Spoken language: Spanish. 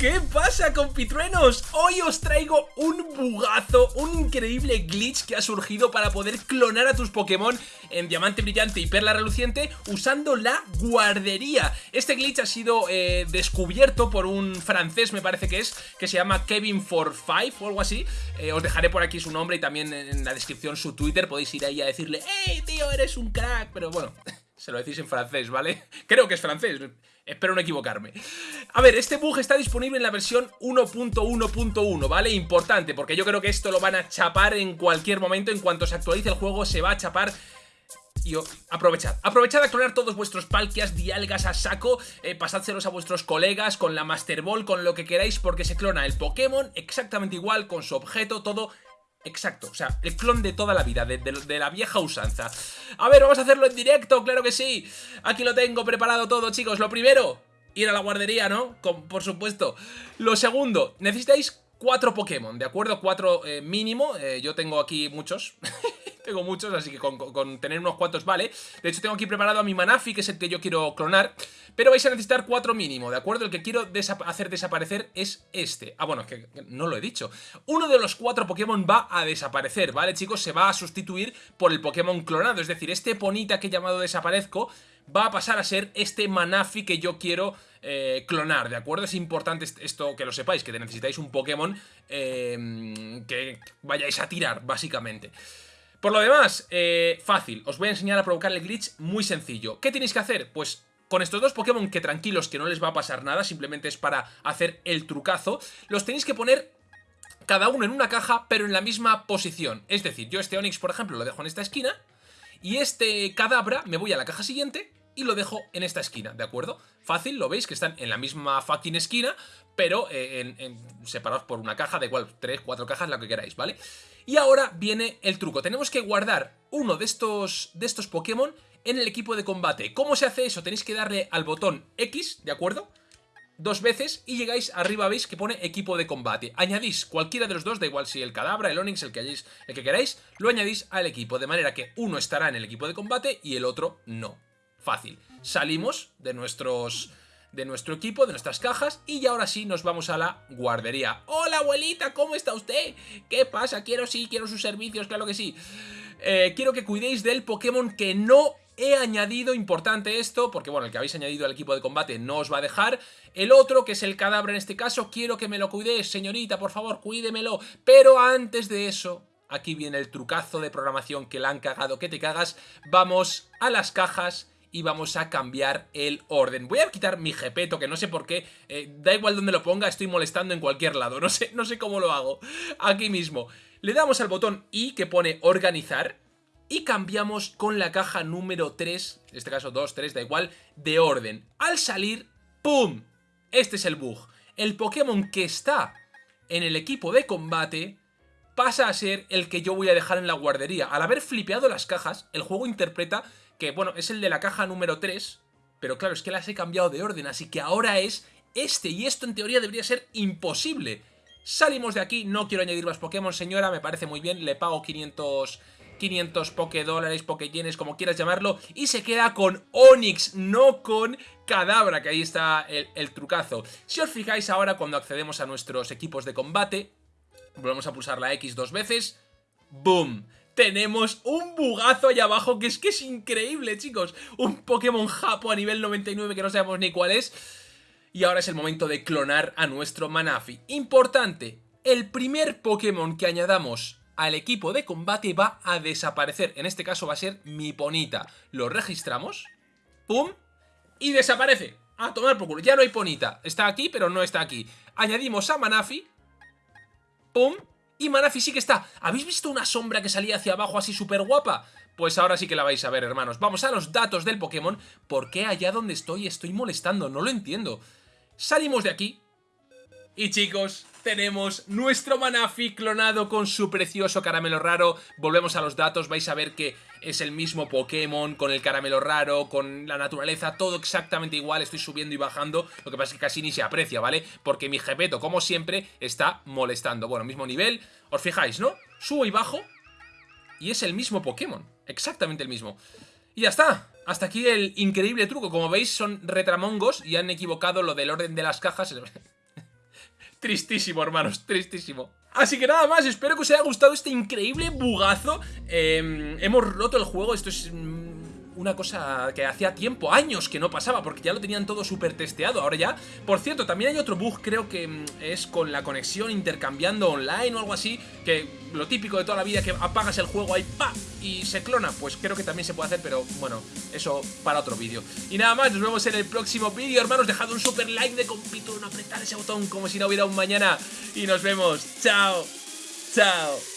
¿Qué pasa, compitruenos? Hoy os traigo un bugazo, un increíble glitch que ha surgido para poder clonar a tus Pokémon en Diamante Brillante y Perla Reluciente usando la guardería. Este glitch ha sido eh, descubierto por un francés, me parece que es, que se llama Kevin 45 o algo así. Eh, os dejaré por aquí su nombre y también en la descripción su Twitter, podéis ir ahí a decirle ¡Hey, tío, eres un crack! Pero bueno... Se lo decís en francés, ¿vale? Creo que es francés, espero no equivocarme. A ver, este bug está disponible en la versión 1.1.1, ¿vale? Importante, porque yo creo que esto lo van a chapar en cualquier momento. En cuanto se actualice el juego, se va a chapar y aprovechad, aprovechad a clonar todos vuestros palkias, dialgas a saco, eh, pasádselos a vuestros colegas con la Master Ball, con lo que queráis, porque se clona el Pokémon exactamente igual, con su objeto, todo Exacto, o sea, el clon de toda la vida, de, la vieja usanza. A ver, vamos a hacerlo en directo, claro que sí. Aquí lo tengo preparado todo, chicos. Lo primero, ir a la guardería, ¿no? por supuesto. Lo segundo, necesitáis cuatro Pokémon, ¿de acuerdo? Cuatro eh, mínimo. Eh, yo tengo aquí muchos. tengo muchos, así que con, tener unos cuantos vale. De hecho, tengo aquí preparado a mi Manafi, que es el que yo quiero clonar. Pero vais a necesitar cuatro mínimo, ¿de acuerdo? El que quiero hacer desaparecer es este. Ah, bueno, es que no lo he dicho. Uno de los cuatro Pokémon va a desaparecer, ¿vale, chicos? Se va a sustituir por el Pokémon clonado. Es decir, este Ponita que he llamado desaparezco va a pasar a ser este Manafi que yo quiero eh, clonar, ¿de acuerdo? Es importante esto que lo sepáis, que necesitáis un Pokémon eh, que vayáis a tirar, básicamente. Por lo demás, eh, fácil, os voy a enseñar a provocar el glitch muy sencillo. ¿Qué tenéis que hacer? Pues con estos dos Pokémon que tranquilos que no les va a pasar nada, simplemente es para hacer el trucazo, los tenéis que poner cada uno en una caja, pero en la misma posición. Es decir, yo este Onix, por ejemplo, lo dejo en esta esquina, y este Cadabra me voy a la caja siguiente y lo dejo en esta esquina, ¿de acuerdo? Fácil, lo veis que están en la misma fucking esquina, pero eh, separados por una caja, de igual, tres, cuatro cajas, la que queráis, ¿vale? Y ahora viene el truco, tenemos que guardar uno de estos, de estos Pokémon en el equipo de combate. ¿Cómo se hace eso? Tenéis que darle al botón X, ¿de acuerdo? Dos veces y llegáis arriba, veis que pone equipo de combate. Añadís cualquiera de los dos, da igual si el Cadabra, el Onix, el que, hayáis, el que queráis, lo añadís al equipo, de manera que uno estará en el equipo de combate y el otro no. Fácil. Salimos de nuestros de nuestro equipo, de nuestras cajas y ahora sí nos vamos a la guardería. ¡Hola abuelita! ¿Cómo está usted? ¿Qué pasa? Quiero sí, quiero sus servicios, claro que sí. Eh, quiero que cuidéis del Pokémon que no he añadido, importante esto, porque bueno, el que habéis añadido al equipo de combate no os va a dejar. El otro, que es el cadáver en este caso, quiero que me lo cuidéis, señorita, por favor, cuídemelo. Pero antes de eso, aquí viene el trucazo de programación que la han cagado que te cagas. Vamos a las cajas y vamos a cambiar el orden. Voy a quitar mi jepeto, que no sé por qué, eh, da igual donde lo ponga, estoy molestando en cualquier lado, no sé, no sé cómo lo hago, aquí mismo. Le damos al botón I que pone organizar y cambiamos con la caja número 3, en este caso 2, 3, da igual, de orden. Al salir, ¡pum! Este es el bug. El Pokémon que está en el equipo de combate pasa a ser el que yo voy a dejar en la guardería. Al haber flipeado las cajas, el juego interpreta que bueno, es el de la caja número 3, pero claro, es que las he cambiado de orden, así que ahora es este, y esto en teoría debería ser imposible. Salimos de aquí, no quiero añadir más Pokémon, señora, me parece muy bien, le pago 500... 500 Poké dólares, como quieras llamarlo, y se queda con Onix, no con Cadabra, que ahí está el, el, trucazo. Si os fijáis ahora cuando accedemos a nuestros equipos de combate, volvemos a pulsar la X dos veces, ¡boom! Tenemos un bugazo allá abajo que es que es increíble, chicos. Un Pokémon Japo a nivel 99 que no sabemos ni cuál es. Y ahora es el momento de clonar a nuestro Manafi. Importante, el primer Pokémon que añadamos al equipo de combate va a desaparecer. En este caso va a ser mi Ponita. Lo registramos, pum, y desaparece. A tomar por culo, ya no hay Ponita. Está aquí, pero no está aquí. Añadimos a Manafi, pum, y sí que está. ¿Habéis visto una sombra que salía hacia abajo así súper guapa? Pues ahora sí que la vais a ver, hermanos. Vamos a los datos del Pokémon. ¿Por qué allá donde estoy estoy molestando? No lo entiendo. Salimos de aquí. Y chicos, tenemos nuestro Manafi clonado con su precioso caramelo raro. Volvemos a los datos, vais a ver que es el mismo Pokémon, con el caramelo raro, con la naturaleza, todo exactamente igual. Estoy subiendo y bajando, lo que pasa es que casi ni se aprecia, ¿vale? Porque mi Gepeto, como siempre, está molestando. Bueno, mismo nivel, os fijáis, ¿no? Subo y bajo y es el mismo Pokémon, exactamente el mismo. Y ya está, hasta aquí el increíble truco. Como veis, son retramongos y han equivocado lo del orden de las cajas. Tristísimo, hermanos, tristísimo. Así que nada más, espero que os haya gustado este increíble bugazo. Em, hemos roto el juego, esto es una cosa que hacía tiempo, años que no pasaba, porque ya lo tenían todo súper testeado, ahora ya. Por cierto, también hay otro bug, creo que mm, es con la conexión intercambiando online o algo así, que lo típico de toda la vida, que apagas el juego ahí, pa, y se clona, pues creo que también se puede hacer, pero bueno, eso para otro vídeo. Y nada más, nos vemos en el próximo vídeo, hermanos, dejad un super like de compito, no apretar ese botón como si no hubiera un mañana, y nos vemos, chao, chao.